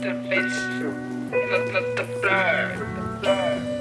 the fish, not not the bird, the bird.